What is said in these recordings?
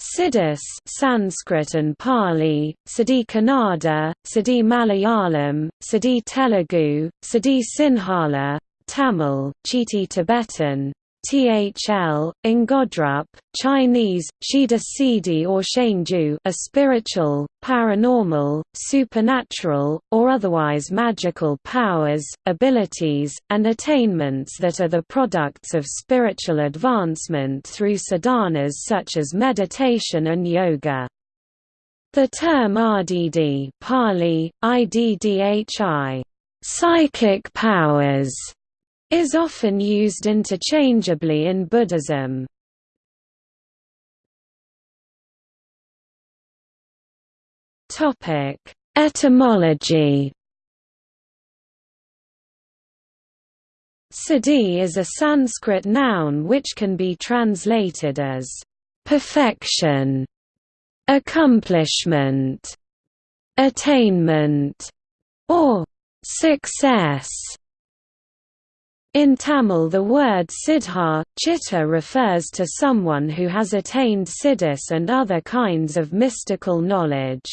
Siddhis Sanskrit and Pali, Siddhi Kannada, Siddhi Malayalam, Siddhi Telugu, Siddhi Sinhala, Tamil, Chiti Tibetan, THL, Ngodrup, Chinese, Shida Sidi or Shangju a spiritual, paranormal, supernatural, or otherwise magical powers, abilities, and attainments that are the products of spiritual advancement through sadhanas such as meditation and yoga. The term RDD Pali, IDDHI, psychic powers is often used interchangeably in Buddhism. Topic: Etymology. Siddhi is a Sanskrit noun which can be translated as perfection, accomplishment, attainment, or success. In Tamil the word siddha, chitta refers to someone who has attained siddhis and other kinds of mystical knowledge.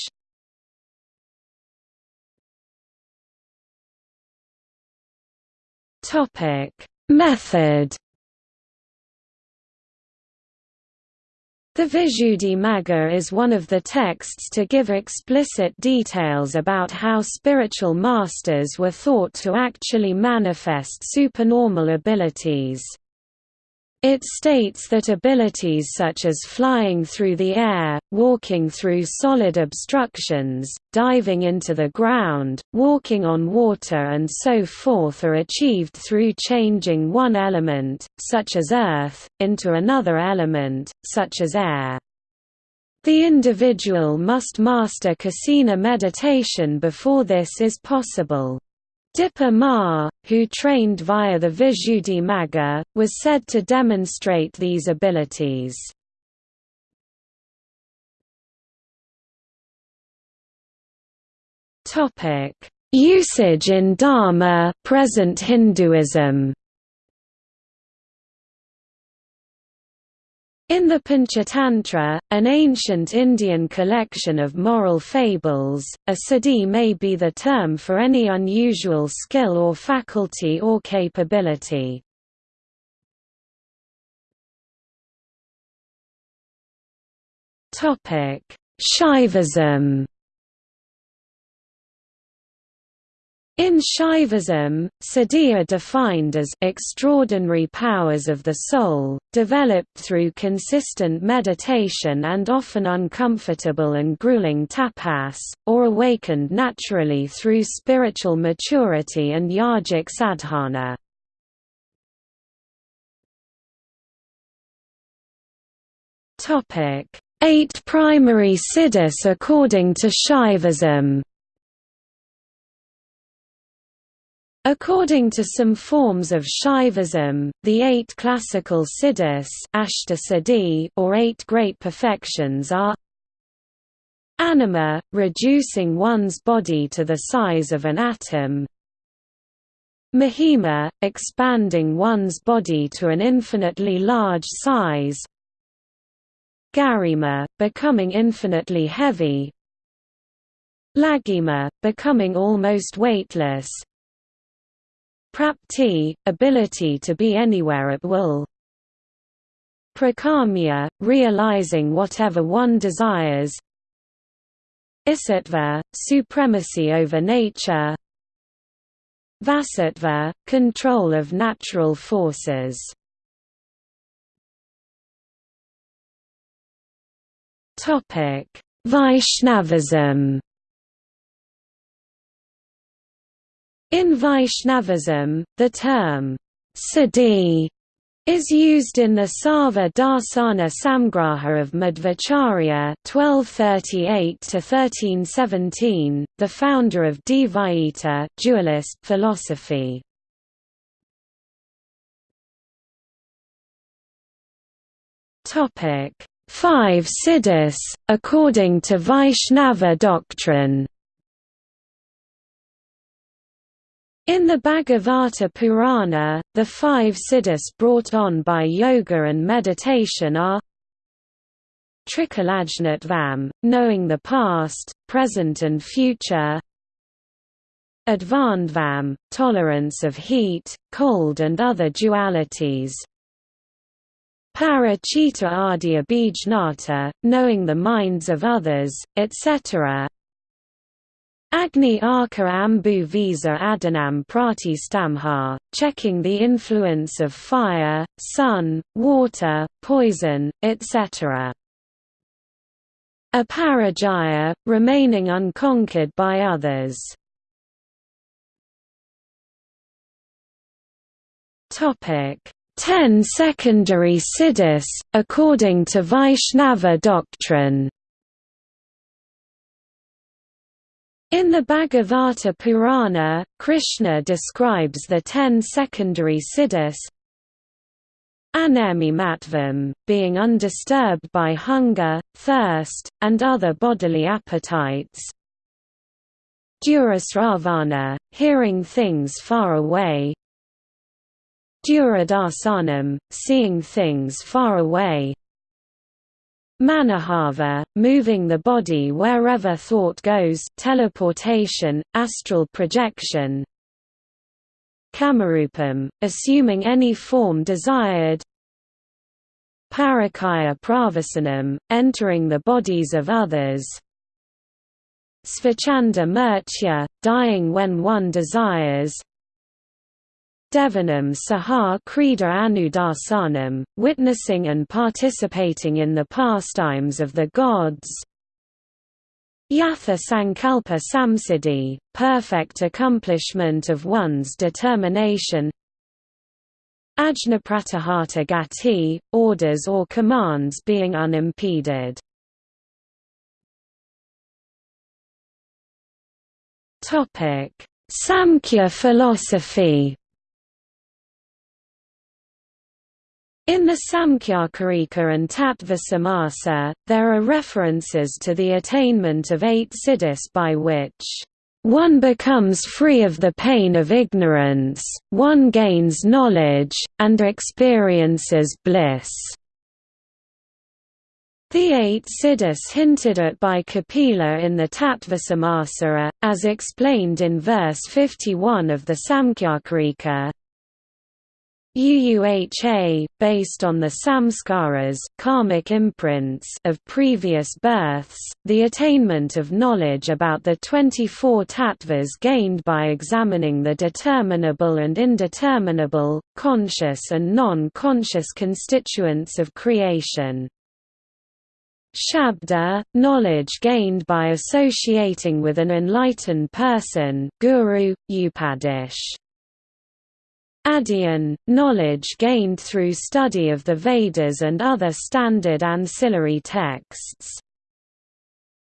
Method The Visuddhimagga is one of the texts to give explicit details about how spiritual masters were thought to actually manifest supernormal abilities. It states that abilities such as flying through the air, walking through solid obstructions, diving into the ground, walking on water and so forth are achieved through changing one element, such as earth, into another element, such as air. The individual must master kasina meditation before this is possible. Dipa Ma, who trained via the Visuddhimagga, was said to demonstrate these abilities. Usage in Dharma present Hinduism In the Panchatantra, an ancient Indian collection of moral fables, a siddhi may be the term for any unusual skill or faculty or capability. Shaivism In Shaivism, are defined as extraordinary powers of the soul, developed through consistent meditation and often uncomfortable and grueling tapas, or awakened naturally through spiritual maturity and yogic sadhana. Eight primary siddhis according to Shaivism According to some forms of Shaivism, the eight classical siddhis or eight great perfections are Anima, reducing one's body to the size of an atom. Mahima, expanding one's body to an infinitely large size. Garima, becoming infinitely heavy. Laghima, becoming almost weightless Prapti, ability to be anywhere at will. Prakamya, realizing whatever one desires. Isatva, supremacy over nature. Vasattva, control of natural forces. Topic: Vaishnavism In Vaishnavism, the term siddhi is used in the Sarva Darsana Samgraha of Madhvacharya (1238–1317), the founder of Dvaita dualist philosophy. Five siddhis, according to Vaishnava doctrine. In the Bhagavata Purana, the five siddhis brought on by yoga and meditation are Trikalajnatvam, knowing the past, present and future Advandvam, tolerance of heat, cold and other dualities Parachita Adya Bijnata, knowing the minds of others, etc. Agni Arka Ambu Visa Adanam Prati Stamha, checking the influence of fire, sun, water, poison, etc. Aparajaya, remaining unconquered by others. Ten secondary siddhis, according to Vaishnava doctrine In the Bhagavata Purana, Krishna describes the ten secondary siddhis. Anemi matvam, being undisturbed by hunger, thirst, and other bodily appetites. Durasravana, hearing things far away. Duradasanam, seeing things far away Manahava, moving the body wherever thought goes teleportation, astral projection. Kamarupam, assuming any form desired. Parakaya pravasanam, entering the bodies of others. Svachanda murtya, dying when one desires Devanam Saha Krida Anudasanam, witnessing and participating in the pastimes of the gods. Yatha Sankalpa Samsiddhi, perfect accomplishment of one's determination. Ajnapratahata Gati, orders or commands being unimpeded. Samkhya philosophy In the Samkhyakarika and Tattva there are references to the attainment of eight siddhis by which one becomes free of the pain of ignorance, one gains knowledge, and experiences bliss. The eight siddhis hinted at by Kapila in the Tattvasamasa, as explained in verse 51 of the Samkhyakarika, UUHA, based on the samskaras karmic imprints of previous births, the attainment of knowledge about the 24 tattvas gained by examining the determinable and indeterminable, conscious and non-conscious constituents of creation. Shabda, knowledge gained by associating with an enlightened person guru, upadish. Adyan, knowledge gained through study of the Vedas and other standard ancillary texts.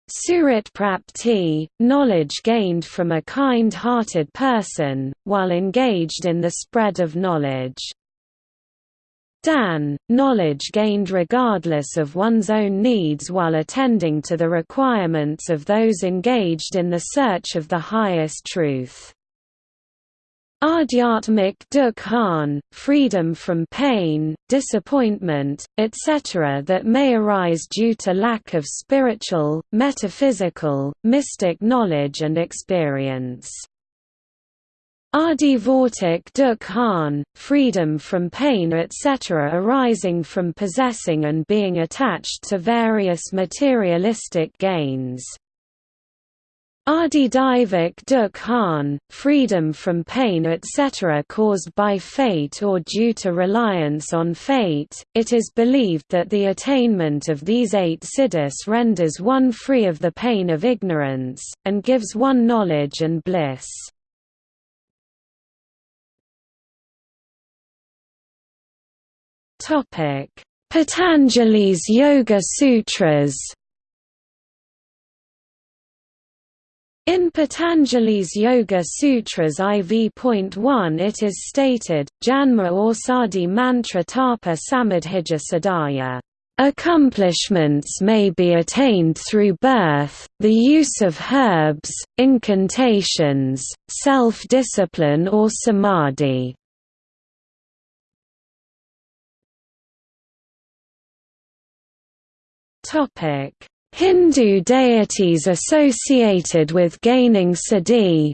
Prapti, knowledge gained from a kind-hearted person, while engaged in the spread of knowledge. Dan, knowledge gained regardless of one's own needs while attending to the requirements of those engaged in the search of the highest truth. Adhyatmik dukhan, freedom from pain, disappointment, etc. that may arise due to lack of spiritual, metaphysical, mystic knowledge and experience. Adivortik dukhan, freedom from pain etc. arising from possessing and being attached to various materialistic gains. Adidivik dukhan, freedom from pain etc. caused by fate or due to reliance on fate, it is believed that the attainment of these eight siddhis renders one free of the pain of ignorance, and gives one knowledge and bliss. Patanjali's Yoga Sutras In Patanjali's Yoga Sutras IV.1 it is stated, Janma or Orsadi Mantra Tapa Samadhija Sadaya. Accomplishments may be attained through birth, the use of herbs, incantations, self-discipline or samadhi. Hindu deities associated with gaining siddhi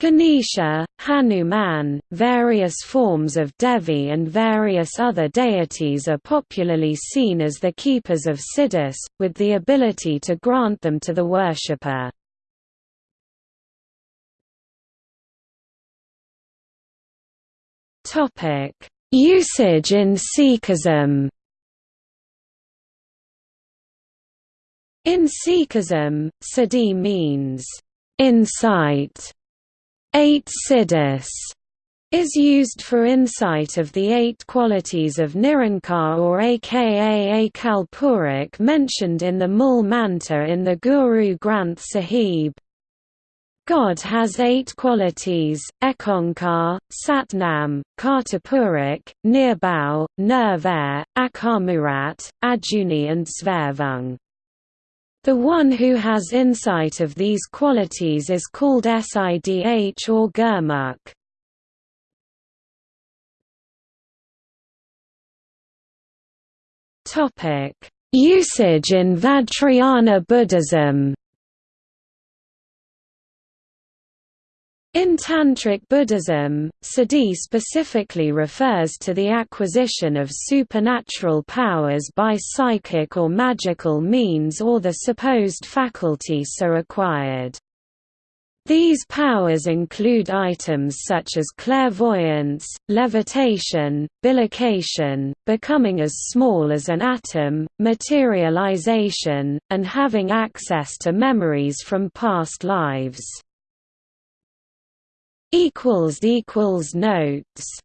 Ganesha, Hanuman, various forms of Devi and various other deities are popularly seen as the keepers of siddhis, with the ability to grant them to the worshipper. Usage in Sikhism In Sikhism, siddhi means insight Eight siddhis is used for insight of the eight qualities of Nirankar or aka Akal Purakh mentioned in the Mool Mantra in the Guru Granth Sahib. God has eight qualities, Ekonkar, Satnam, Kartapurakh, Nirbhau, Nirvair, Akamurat, Ajuni and Svarvung. The one who has insight of these qualities is called Sidh or Gurmukh. Usage in Vajrayana Buddhism In Tantric Buddhism, siddhi specifically refers to the acquisition of supernatural powers by psychic or magical means or the supposed faculty so acquired. These powers include items such as clairvoyance, levitation, bilocation, becoming as small as an atom, materialization, and having access to memories from past lives equals equals notes